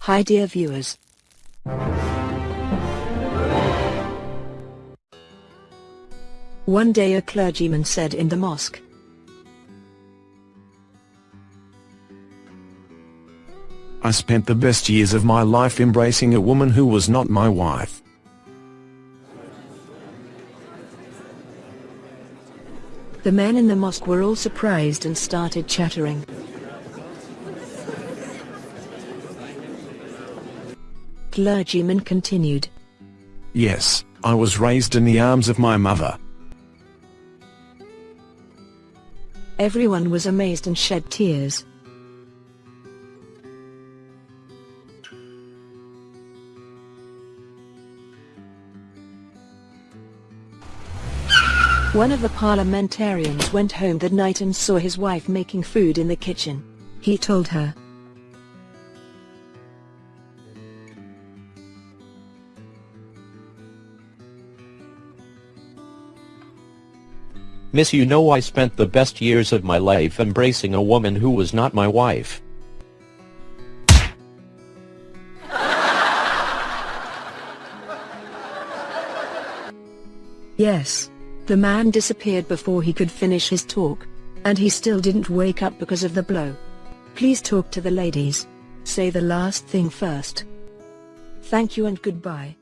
Hi dear viewers. One day a clergyman said in the mosque, I spent the best years of my life embracing a woman who was not my wife. The men in the mosque were all surprised and started chattering. Clergyman continued. Yes, I was raised in the arms of my mother. Everyone was amazed and shed tears. One of the parliamentarians went home that night and saw his wife making food in the kitchen. He told her, Miss you know I spent the best years of my life embracing a woman who was not my wife. Yes. The man disappeared before he could finish his talk. And he still didn't wake up because of the blow. Please talk to the ladies. Say the last thing first. Thank you and goodbye.